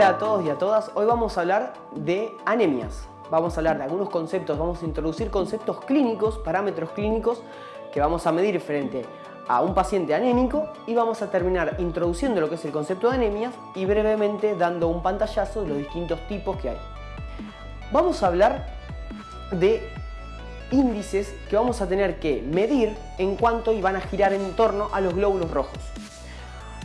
Hola a todos y a todas, hoy vamos a hablar de anemias. Vamos a hablar de algunos conceptos, vamos a introducir conceptos clínicos, parámetros clínicos que vamos a medir frente a un paciente anémico y vamos a terminar introduciendo lo que es el concepto de anemias y brevemente dando un pantallazo de los distintos tipos que hay. Vamos a hablar de índices que vamos a tener que medir en cuanto y van a girar en torno a los glóbulos rojos.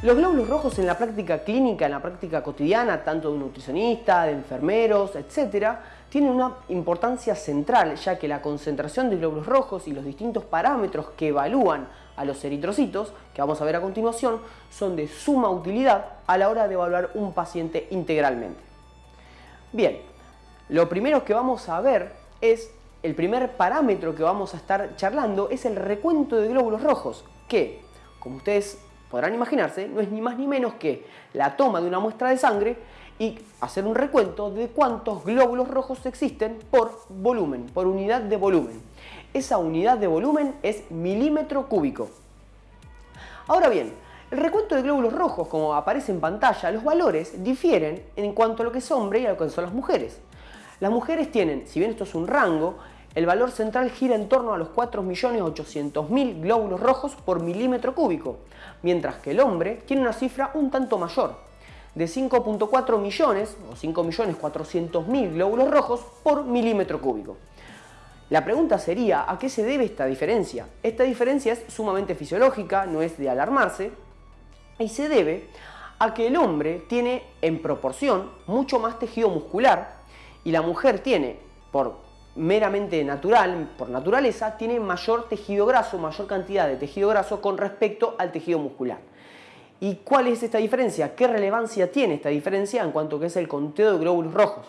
Los glóbulos rojos en la práctica clínica, en la práctica cotidiana, tanto de un nutricionista, de enfermeros, etc., tienen una importancia central, ya que la concentración de glóbulos rojos y los distintos parámetros que evalúan a los eritrocitos, que vamos a ver a continuación, son de suma utilidad a la hora de evaluar un paciente integralmente. Bien, lo primero que vamos a ver es, el primer parámetro que vamos a estar charlando es el recuento de glóbulos rojos, que, como ustedes podrán imaginarse, no es ni más ni menos que la toma de una muestra de sangre y hacer un recuento de cuántos glóbulos rojos existen por volumen, por unidad de volumen. Esa unidad de volumen es milímetro cúbico. Ahora bien, el recuento de glóbulos rojos, como aparece en pantalla, los valores difieren en cuanto a lo que es hombre y a lo que son las mujeres. Las mujeres tienen, si bien esto es un rango, el valor central gira en torno a los 4.800.000 glóbulos rojos por milímetro cúbico, mientras que el hombre tiene una cifra un tanto mayor, de 5.4 millones o 5.400.000 glóbulos rojos por milímetro cúbico. La pregunta sería, ¿a qué se debe esta diferencia? Esta diferencia es sumamente fisiológica, no es de alarmarse, y se debe a que el hombre tiene en proporción mucho más tejido muscular y la mujer tiene, por meramente natural, por naturaleza, tiene mayor tejido graso, mayor cantidad de tejido graso con respecto al tejido muscular. ¿Y cuál es esta diferencia? ¿Qué relevancia tiene esta diferencia en cuanto que es el conteo de glóbulos rojos?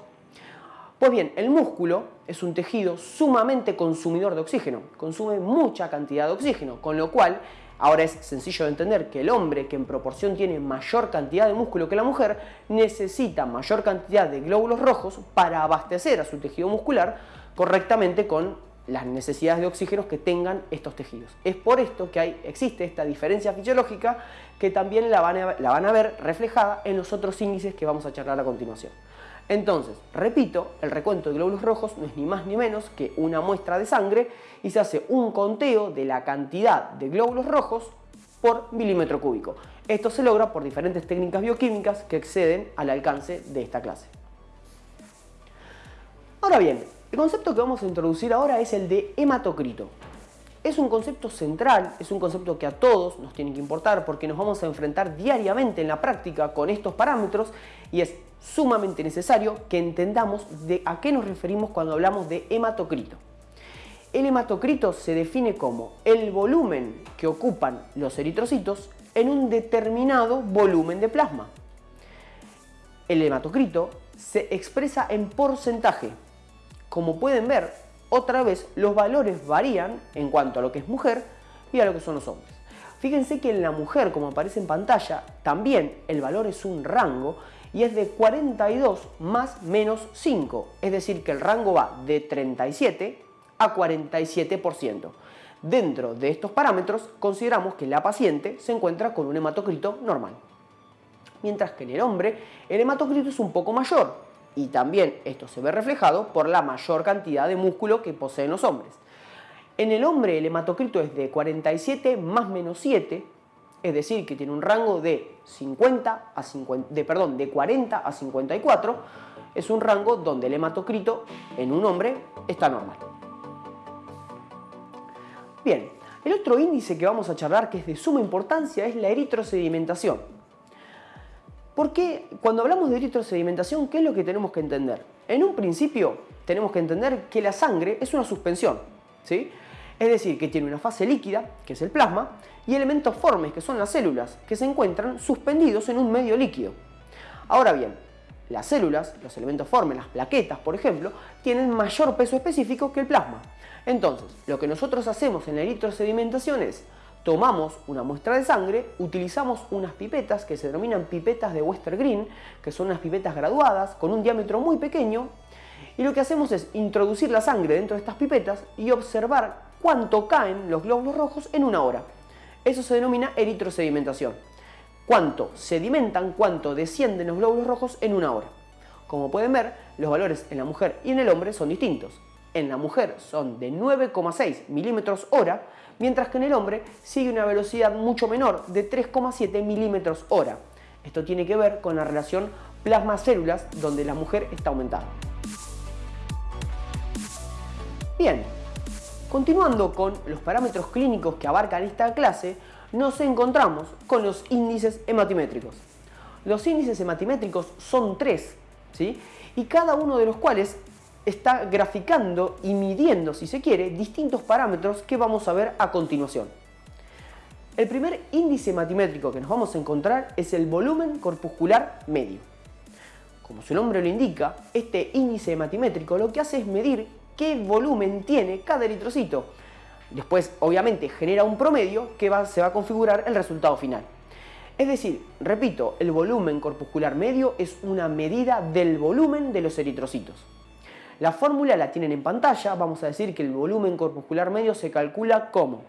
Pues bien, el músculo es un tejido sumamente consumidor de oxígeno, consume mucha cantidad de oxígeno, con lo cual ahora es sencillo de entender que el hombre que en proporción tiene mayor cantidad de músculo que la mujer necesita mayor cantidad de glóbulos rojos para abastecer a su tejido muscular correctamente con las necesidades de oxígeno que tengan estos tejidos. Es por esto que existe esta diferencia fisiológica que también la van, a, la van a ver reflejada en los otros índices que vamos a charlar a continuación. Entonces, repito, el recuento de glóbulos rojos no es ni más ni menos que una muestra de sangre y se hace un conteo de la cantidad de glóbulos rojos por milímetro cúbico. Esto se logra por diferentes técnicas bioquímicas que exceden al alcance de esta clase. Ahora bien, el concepto que vamos a introducir ahora es el de hematocrito. Es un concepto central, es un concepto que a todos nos tiene que importar porque nos vamos a enfrentar diariamente en la práctica con estos parámetros y es sumamente necesario que entendamos de a qué nos referimos cuando hablamos de hematocrito. El hematocrito se define como el volumen que ocupan los eritrocitos en un determinado volumen de plasma. El hematocrito se expresa en porcentaje, como pueden ver, otra vez los valores varían en cuanto a lo que es mujer y a lo que son los hombres. Fíjense que en la mujer, como aparece en pantalla, también el valor es un rango y es de 42 más menos 5, es decir que el rango va de 37 a 47%. Dentro de estos parámetros consideramos que la paciente se encuentra con un hematocrito normal. Mientras que en el hombre el hematocrito es un poco mayor, y también esto se ve reflejado por la mayor cantidad de músculo que poseen los hombres. En el hombre el hematocrito es de 47 más menos 7, es decir, que tiene un rango de, 50 a 50, de, perdón, de 40 a 54, es un rango donde el hematocrito en un hombre está normal. Bien, el otro índice que vamos a charlar que es de suma importancia es la eritrosedimentación. Porque cuando hablamos de eritrosedimentación, ¿qué es lo que tenemos que entender? En un principio tenemos que entender que la sangre es una suspensión, ¿sí? Es decir, que tiene una fase líquida, que es el plasma, y elementos formes, que son las células, que se encuentran suspendidos en un medio líquido. Ahora bien, las células, los elementos formes, las plaquetas, por ejemplo, tienen mayor peso específico que el plasma. Entonces, lo que nosotros hacemos en la eritrosedimentación es tomamos una muestra de sangre, utilizamos unas pipetas que se denominan pipetas de Wester Green, que son unas pipetas graduadas con un diámetro muy pequeño, y lo que hacemos es introducir la sangre dentro de estas pipetas y observar cuánto caen los glóbulos rojos en una hora. Eso se denomina eritrosedimentación. cuánto sedimentan, cuánto descienden los glóbulos rojos en una hora. Como pueden ver, los valores en la mujer y en el hombre son distintos. En la mujer son de 9,6 milímetros hora, mientras que en el hombre sigue una velocidad mucho menor de 3,7 milímetros hora. Esto tiene que ver con la relación plasma-células donde la mujer está aumentada. Bien, continuando con los parámetros clínicos que abarcan esta clase, nos encontramos con los índices hematimétricos. Los índices hematimétricos son tres, ¿sí? y cada uno de los cuales está graficando y midiendo, si se quiere, distintos parámetros que vamos a ver a continuación. El primer índice hematimétrico que nos vamos a encontrar es el volumen corpuscular medio. Como su nombre lo indica, este índice hematimétrico lo que hace es medir qué volumen tiene cada eritrocito. Después, obviamente, genera un promedio que se va a configurar el resultado final. Es decir, repito, el volumen corpuscular medio es una medida del volumen de los eritrocitos. La fórmula la tienen en pantalla, vamos a decir que el volumen corpuscular medio se calcula como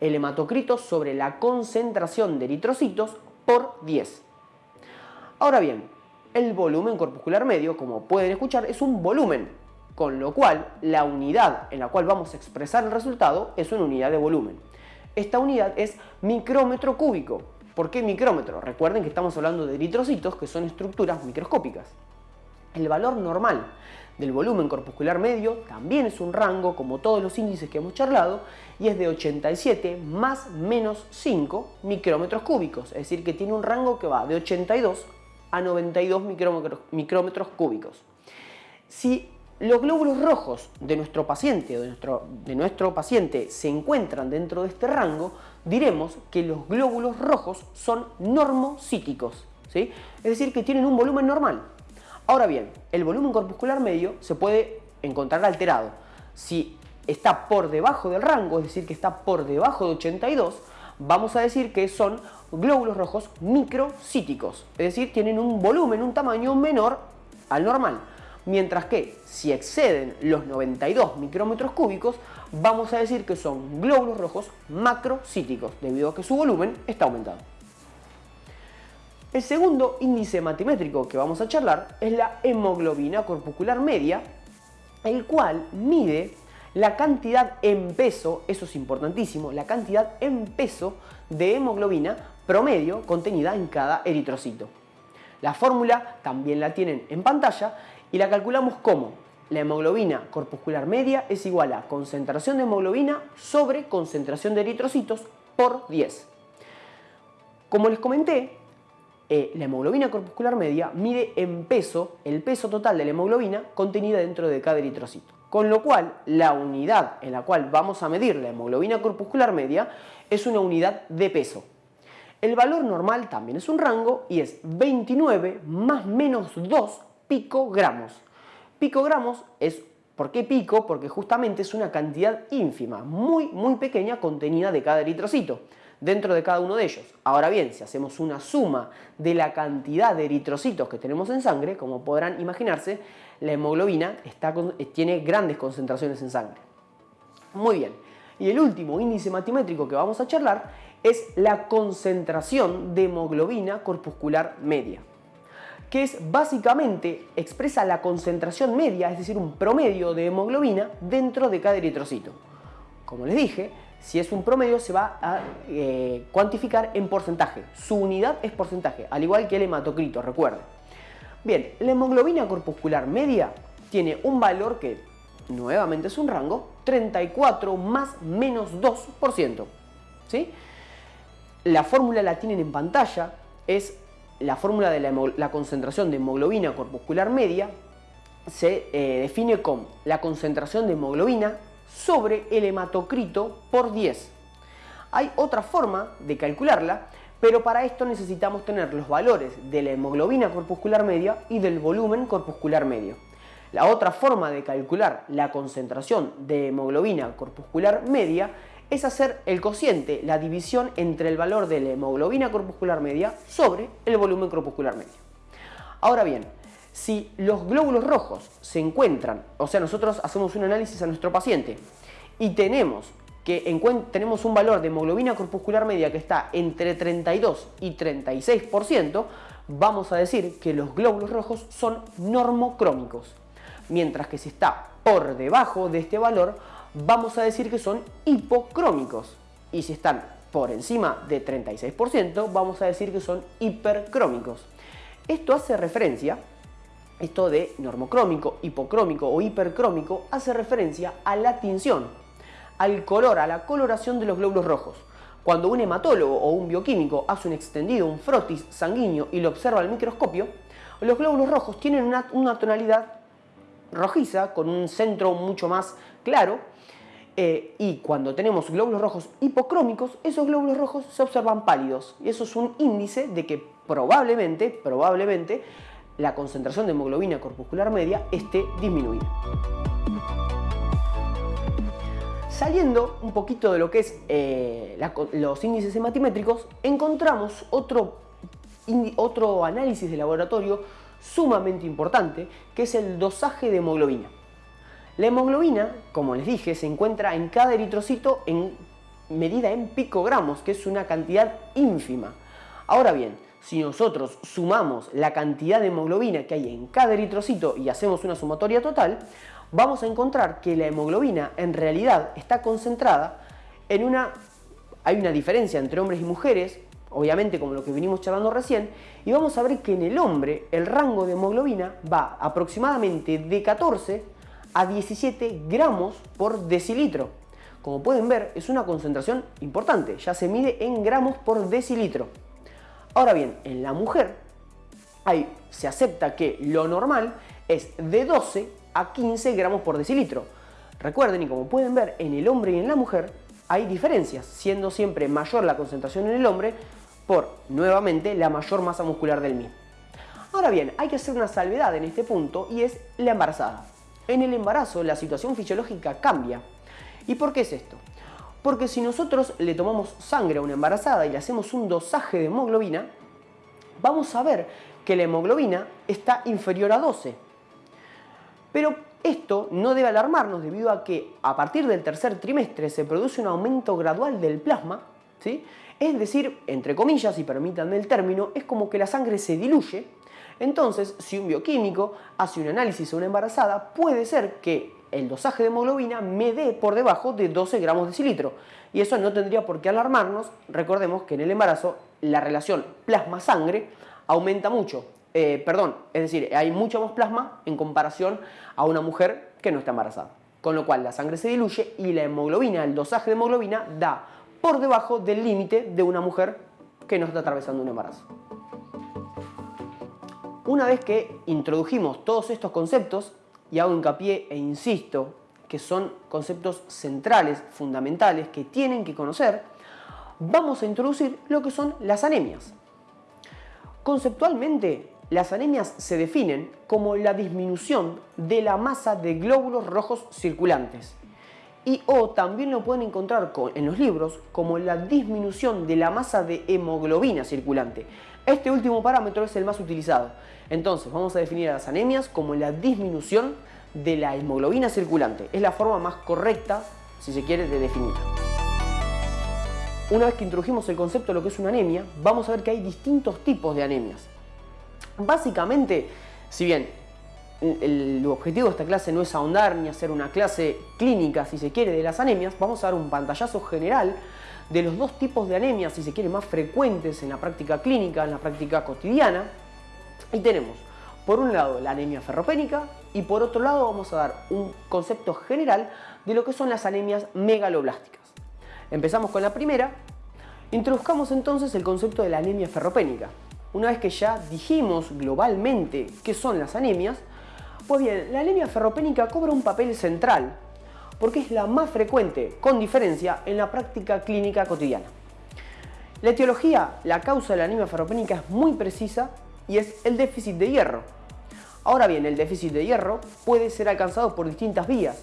el hematocrito sobre la concentración de eritrocitos por 10. Ahora bien, el volumen corpuscular medio, como pueden escuchar, es un volumen, con lo cual la unidad en la cual vamos a expresar el resultado es una unidad de volumen. Esta unidad es micrómetro cúbico. ¿Por qué micrómetro? Recuerden que estamos hablando de eritrocitos que son estructuras microscópicas. El valor normal del volumen corpuscular medio también es un rango, como todos los índices que hemos charlado, y es de 87 más menos 5 micrómetros cúbicos, es decir, que tiene un rango que va de 82 a 92 micrómetros, cúbicos. Si los glóbulos rojos de nuestro paciente o de nuestro, de nuestro paciente se encuentran dentro de este rango, diremos que los glóbulos rojos son normocíticos, ¿sí? es decir, que tienen un volumen normal. Ahora bien, el volumen corpuscular medio se puede encontrar alterado. Si está por debajo del rango, es decir, que está por debajo de 82, vamos a decir que son glóbulos rojos microcíticos, es decir, tienen un volumen, un tamaño menor al normal. Mientras que si exceden los 92 micrómetros cúbicos, vamos a decir que son glóbulos rojos macrocíticos, debido a que su volumen está aumentado. El segundo índice matimétrico que vamos a charlar es la hemoglobina corpuscular media, el cual mide la cantidad en peso, eso es importantísimo, la cantidad en peso de hemoglobina promedio contenida en cada eritrocito. La fórmula también la tienen en pantalla y la calculamos como la hemoglobina corpuscular media es igual a concentración de hemoglobina sobre concentración de eritrocitos por 10. Como les comenté, eh, la hemoglobina corpuscular media mide en peso el peso total de la hemoglobina contenida dentro de cada eritrocito. Con lo cual, la unidad en la cual vamos a medir la hemoglobina corpuscular media es una unidad de peso. El valor normal también es un rango y es 29 más menos 2 picogramos. Picogramos es, ¿por qué pico? Porque justamente es una cantidad ínfima, muy muy pequeña contenida de cada eritrocito dentro de cada uno de ellos. Ahora bien, si hacemos una suma de la cantidad de eritrocitos que tenemos en sangre, como podrán imaginarse, la hemoglobina tiene grandes concentraciones en sangre. Muy bien. Y el último índice matimétrico que vamos a charlar es la concentración de hemoglobina corpuscular media que es básicamente expresa la concentración media, es decir, un promedio de hemoglobina dentro de cada eritrocito. Como les dije, si es un promedio se va a eh, cuantificar en porcentaje. Su unidad es porcentaje, al igual que el hematocrito, recuerden. Bien, la hemoglobina corpuscular media tiene un valor que nuevamente es un rango, 34 más menos 2%. ¿sí? La fórmula la tienen en pantalla, es la fórmula de la, concentración de hemoglobina corpuscular media, se eh, define como la concentración de hemoglobina sobre el hematocrito por 10. Hay otra forma de calcularla, pero para esto necesitamos tener los valores de la hemoglobina corpuscular media y del volumen corpuscular medio. La otra forma de calcular la concentración de hemoglobina corpuscular media es hacer el cociente, la división entre el valor de la hemoglobina corpuscular media sobre el volumen corpuscular medio. Ahora bien, si los glóbulos rojos se encuentran, o sea, nosotros hacemos un análisis a nuestro paciente y tenemos que tenemos un valor de hemoglobina corpuscular media que está entre 32 y 36%, vamos a decir que los glóbulos rojos son normocrómicos. Mientras que si está por debajo de este valor, vamos a decir que son hipocrómicos. Y si están por encima de 36%, vamos a decir que son hipercrómicos. Esto hace referencia, esto de normocrómico, hipocrómico o hipercrómico, hace referencia a la tinción, al color, a la coloración de los glóbulos rojos. Cuando un hematólogo o un bioquímico hace un extendido, un frotis sanguíneo y lo observa al microscopio, los glóbulos rojos tienen una, tonalidad rojiza con un centro mucho más claro eh, y cuando tenemos glóbulos rojos hipocrómicos, esos glóbulos rojos se observan pálidos y eso es un índice de que probablemente, probablemente la concentración de hemoglobina corpuscular media esté disminuida. Saliendo un poquito de lo que es eh, los índices hematimétricos, encontramos otro, otro análisis de laboratorio sumamente importante, que es el dosaje de hemoglobina. La hemoglobina, como les dije, se encuentra en cada eritrocito en medida en picogramos, que es una cantidad ínfima. Ahora bien, si nosotros sumamos la cantidad de hemoglobina que hay en cada eritrocito y hacemos una sumatoria total, vamos a encontrar que la hemoglobina en realidad está concentrada en una... Hay una diferencia entre hombres y mujeres, obviamente como lo que vinimos charlando recién, y vamos a ver que en el hombre el rango de hemoglobina va aproximadamente de 14 a 17 gramos por decilitro. Como pueden ver, es una concentración importante, ya se mide en gramos por decilitro. Ahora bien, en la mujer ahí se acepta que lo normal es de 12 a 15 gramos por decilitro. Recuerden, y como pueden ver, en el hombre y en la mujer hay diferencias, siendo siempre mayor la concentración en el hombre por, nuevamente, la mayor masa muscular del mismo. Ahora bien, hay que hacer una salvedad en este punto y es la embarazada. En el embarazo la situación fisiológica cambia. ¿Y por qué es esto? Porque si nosotros le tomamos sangre a una embarazada y le hacemos un dosaje de hemoglobina, vamos a ver que la hemoglobina está inferior a 12. Pero esto no debe alarmarnos debido a que a partir del tercer trimestre se produce un aumento gradual del plasma, ¿sí? es decir, entre comillas, y permítanme el término, es como que la sangre se diluye. Entonces, si un bioquímico hace un análisis a una embarazada, puede ser que el dosaje de hemoglobina me dé por debajo de 12 gramos de decilitro. Y eso no tendría por qué alarmarnos. Recordemos que en el embarazo la relación plasma-sangre aumenta mucho. Eh, perdón, es decir, hay mucho más plasma en comparación a una mujer que no está embarazada. Con lo cual la sangre se diluye y la hemoglobina, el dosaje de hemoglobina da por debajo del límite de una mujer que no está atravesando un embarazo. Una vez que introdujimos todos estos conceptos, y hago hincapié e insisto que son conceptos centrales, fundamentales, que tienen que conocer, vamos a introducir lo que son las anemias. Conceptualmente, las anemias se definen como la disminución de la masa de glóbulos rojos circulantes. Y o también lo pueden encontrar en los libros como la disminución de la masa de hemoglobina circulante. Este último parámetro es el más utilizado. Entonces vamos a definir a las anemias como la disminución de la hemoglobina circulante. Es la forma más correcta, si se quiere, de definirla. Una vez que introdujimos el concepto de lo que es una anemia, vamos a ver que hay distintos tipos de anemias. Básicamente, si bien el objetivo de esta clase no es ahondar ni hacer una clase clínica, si se quiere, de las anemias, vamos a dar un pantallazo general de los dos tipos de anemias, si se quiere, más frecuentes en la práctica clínica, en la práctica cotidiana. Y tenemos, por un lado, la anemia ferropénica y por otro lado vamos a dar un concepto general de lo que son las anemias megaloblásticas. Empezamos con la primera. Introduzcamos entonces el concepto de la anemia ferropénica. Una vez que ya dijimos globalmente qué son las anemias, pues bien, la anemia ferropénica cobra un papel central porque es la más frecuente, con diferencia, en la práctica clínica cotidiana. La etiología, la causa de la anemia ferropénica es muy precisa y es el déficit de hierro. Ahora bien, el déficit de hierro puede ser alcanzado por distintas vías.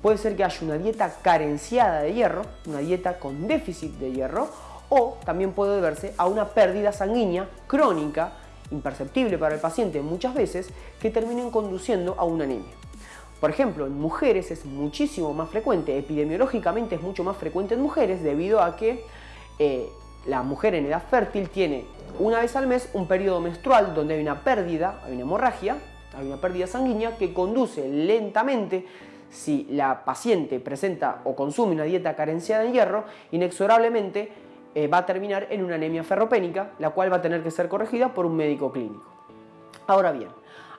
Puede ser que haya una dieta carenciada de hierro, una dieta con déficit de hierro, o también puede deberse a una pérdida sanguínea crónica, imperceptible para el paciente muchas veces, que terminen conduciendo a una anemia. Por ejemplo, en mujeres es muchísimo más frecuente, epidemiológicamente es mucho más frecuente en mujeres debido a que eh, la mujer en edad fértil tiene una vez al mes un periodo menstrual donde hay una pérdida, hay una hemorragia, hay una pérdida sanguínea que conduce lentamente si la paciente presenta o consume una dieta carenciada en hierro, inexorablemente eh, va a terminar en una anemia ferropénica, la cual va a tener que ser corregida por un médico clínico. Ahora bien,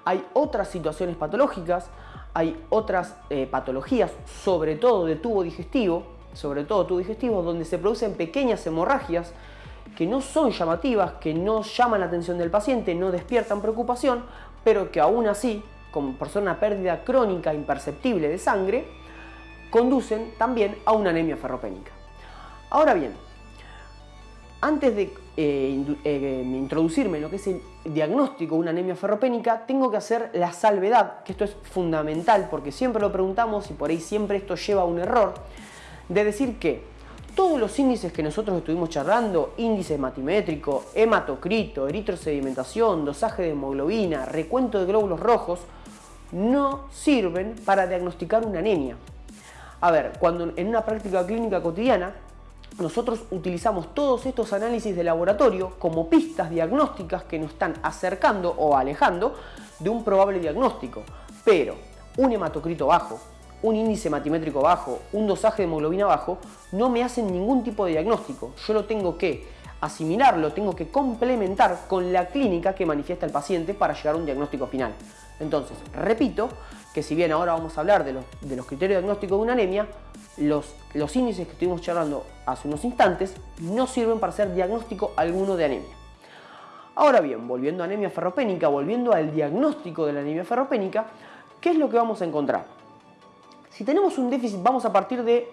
hay otras situaciones patológicas, hay otras eh, patologías, sobre todo de tubo digestivo, sobre todo tubo digestivo, donde se producen pequeñas hemorragias que no son llamativas, que no llaman la atención del paciente, no despiertan preocupación, pero que aún así, como por ser una pérdida crónica imperceptible de sangre, conducen también a una anemia ferropénica. Ahora bien, antes de eh, eh, introducirme en lo que es el diagnóstico de una anemia ferropénica, tengo que hacer la salvedad, que esto es fundamental porque siempre lo preguntamos y por ahí siempre esto lleva a un error, de decir que todos los índices que nosotros estuvimos charlando, índice hematimétrico, hematocrito, eritrosedimentación, dosaje de hemoglobina, recuento de glóbulos rojos, no sirven para diagnosticar una anemia. A ver, cuando en una práctica clínica cotidiana nosotros utilizamos todos estos análisis de laboratorio como pistas diagnósticas que nos están acercando o alejando de un probable diagnóstico. Pero un hematocrito bajo, un índice matimétrico bajo, un dosaje de hemoglobina bajo, no me hacen ningún tipo de diagnóstico. Yo lo tengo que asimilar, lo tengo que complementar con la clínica que manifiesta el paciente para llegar a un diagnóstico final. Entonces, repito que si bien ahora vamos a hablar de los, de los criterios diagnósticos de una anemia, los, los índices que estuvimos charlando hace unos instantes no sirven para hacer diagnóstico alguno de anemia. Ahora bien, volviendo a anemia ferropénica, volviendo al diagnóstico de la anemia ferropénica, ¿qué es lo que vamos a encontrar? Si tenemos un déficit, vamos a partir de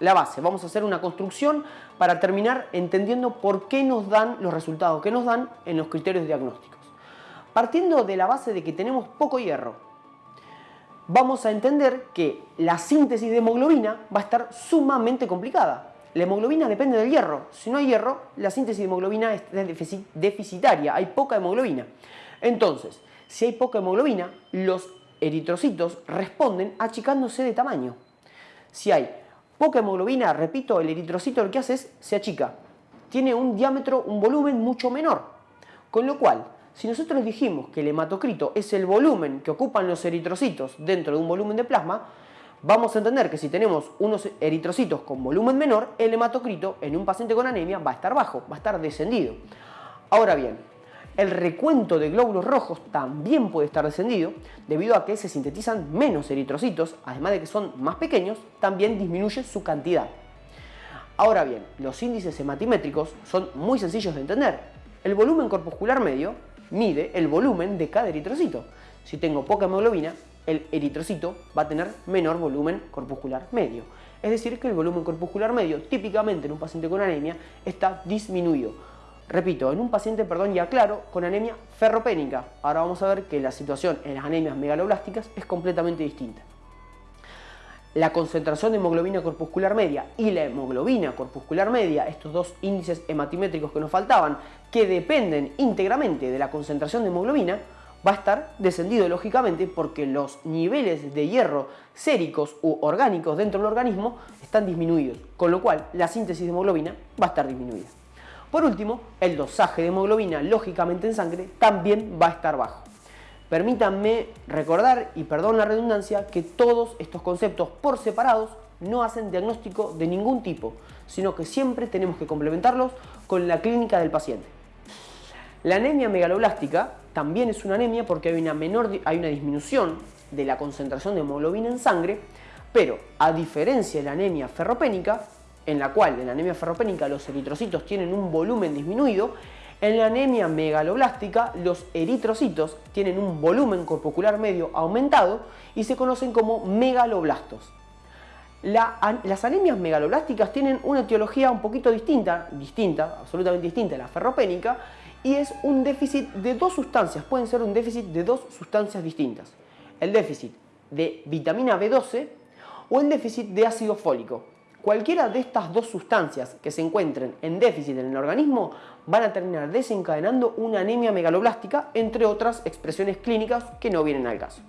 la base, vamos a hacer una construcción para terminar entendiendo por qué nos dan los resultados que nos dan en los criterios diagnósticos. Partiendo de la base de que tenemos poco hierro, vamos a entender que la síntesis de hemoglobina va a estar sumamente complicada. La hemoglobina depende del hierro. Si no hay hierro, la síntesis de hemoglobina es deficitaria, hay poca hemoglobina. Entonces, si hay poca hemoglobina, los eritrocitos responden achicándose de tamaño. Si hay poca hemoglobina, repito, el eritrocito lo que hace es se achica. Tiene un diámetro, un volumen mucho menor. Con lo cual, si nosotros dijimos que el hematocrito es el volumen que ocupan los eritrocitos dentro de un volumen de plasma, vamos a entender que si tenemos unos eritrocitos con volumen menor, el hematocrito en un paciente con anemia va a estar bajo, va a estar descendido. Ahora bien, el recuento de glóbulos rojos también puede estar descendido debido a que se sintetizan menos eritrocitos, además de que son más pequeños, también disminuye su cantidad. Ahora bien, los índices hematimétricos son muy sencillos de entender. El volumen corpuscular medio mide el volumen de cada eritrocito. Si tengo poca hemoglobina, el eritrocito va a tener menor volumen corpuscular medio. Es decir, que el volumen corpuscular medio, típicamente en un paciente con anemia, está disminuido. Repito, en un paciente, perdón, ya claro, con anemia ferropénica. Ahora vamos a ver que la situación en las anemias megaloblásticas es completamente distinta. La concentración de hemoglobina corpuscular media y la hemoglobina corpuscular media, estos dos índices hematimétricos que nos faltaban, que dependen íntegramente de la concentración de hemoglobina, va a estar descendido lógicamente porque los niveles de hierro séricos u orgánicos dentro del organismo están disminuidos, con lo cual la síntesis de hemoglobina va a estar disminuida. Por último, el dosaje de hemoglobina, lógicamente en sangre, también va a estar bajo. Permítanme recordar, y perdón la redundancia, que todos estos conceptos por separados no hacen diagnóstico de ningún tipo, sino que siempre tenemos que complementarlos con la clínica del paciente. La anemia megaloblástica también es una anemia porque hay una, menor, hay una disminución de la concentración de hemoglobina en sangre, pero a diferencia de la anemia ferropénica, en la cual en la anemia ferropénica los eritrocitos tienen un volumen disminuido, en la anemia megaloblástica los eritrocitos tienen un volumen corpuscular medio aumentado y se conocen como megaloblastos. las anemias megaloblásticas tienen una etiología un poquito distinta, distinta, absolutamente distinta a la ferropénica, y es un déficit de dos sustancias, pueden ser un déficit de dos sustancias distintas. El déficit de vitamina B12 o el déficit de ácido fólico. Cualquiera de estas dos sustancias que se encuentren en déficit en el organismo van a terminar desencadenando una anemia megaloblástica, entre otras expresiones clínicas que no vienen al caso.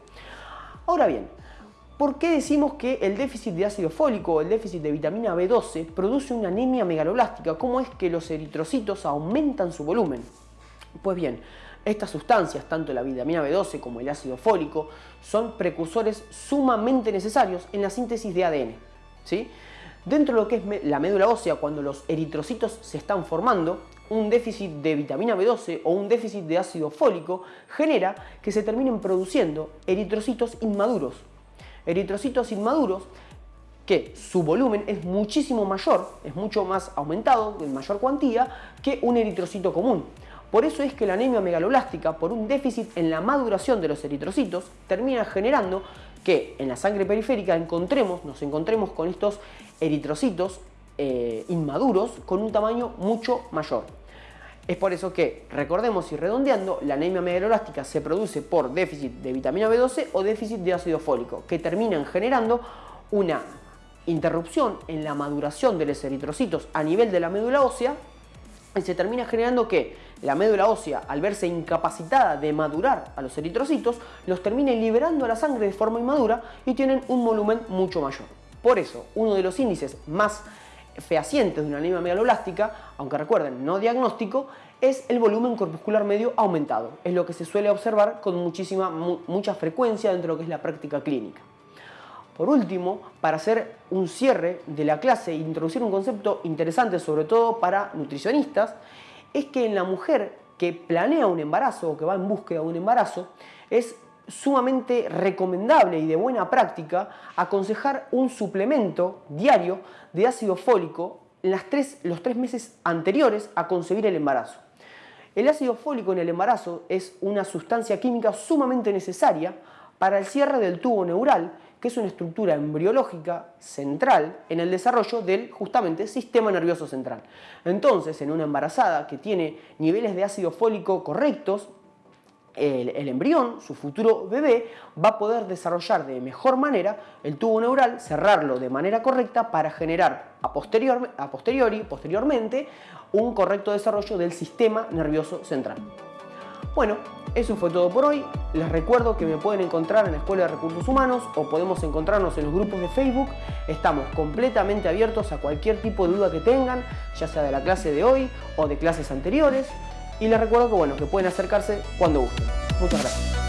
Ahora bien, ¿Por qué decimos que el déficit de ácido fólico o el déficit de vitamina B12 produce una anemia megaloblástica? ¿Cómo es que los eritrocitos aumentan su volumen? Pues bien, estas sustancias, tanto la vitamina B12 como el ácido fólico, son precursores sumamente necesarios en la síntesis de ADN. ¿sí? Dentro de lo que es la médula ósea, cuando los eritrocitos se están formando, un déficit de vitamina B12 o un déficit de ácido fólico genera que se terminen produciendo eritrocitos inmaduros, eritrocitos inmaduros que su volumen es muchísimo mayor, es mucho más aumentado, en mayor cuantía, que un eritrocito común. Por eso es que la anemia megaloblástica, por un déficit en la maduración de los eritrocitos, termina generando que en la sangre periférica encontremos, nos encontremos con estos eritrocitos eh, inmaduros con un tamaño mucho mayor. Es por eso que, recordemos y redondeando, la anemia megaloblástica se produce por déficit de vitamina B12 o déficit de ácido fólico, que terminan generando una interrupción en la maduración de los eritrocitos a nivel de la médula ósea y se termina generando que la médula ósea, al verse incapacitada de madurar a los eritrocitos, los termina liberando a la sangre de forma inmadura y tienen un volumen mucho mayor. Por eso, uno de los índices más fehacientes de una anemia megaloblástica, aunque recuerden, no diagnóstico, es el volumen corpuscular medio aumentado. Es lo que se suele observar con muchísima, mucha frecuencia dentro de lo que es la práctica clínica. Por último, para hacer un cierre de la clase e introducir un concepto interesante, sobre todo para nutricionistas, es que en la mujer que planea un embarazo o que va en búsqueda de un embarazo, es sumamente recomendable y de buena práctica aconsejar un suplemento diario de ácido fólico en las tres, los tres meses anteriores a concebir el embarazo. El ácido fólico en el embarazo es una sustancia química sumamente necesaria para el cierre del tubo neural, que es una estructura embriológica central en el desarrollo del justamente sistema nervioso central. Entonces, en una embarazada que tiene niveles de ácido fólico correctos, el, embrión, su futuro bebé, va a poder desarrollar de mejor manera el tubo neural, cerrarlo de manera correcta para generar a, a posteriori, posteriormente, un correcto desarrollo del sistema nervioso central. Bueno, eso fue todo por hoy. Les recuerdo que me pueden encontrar en la Escuela de Recursos Humanos o podemos encontrarnos en los grupos de Facebook. Estamos completamente abiertos a cualquier tipo de duda que tengan, ya sea de la clase de hoy o de clases anteriores. Y les recuerdo que, bueno, que pueden acercarse cuando gusten. Muchas gracias.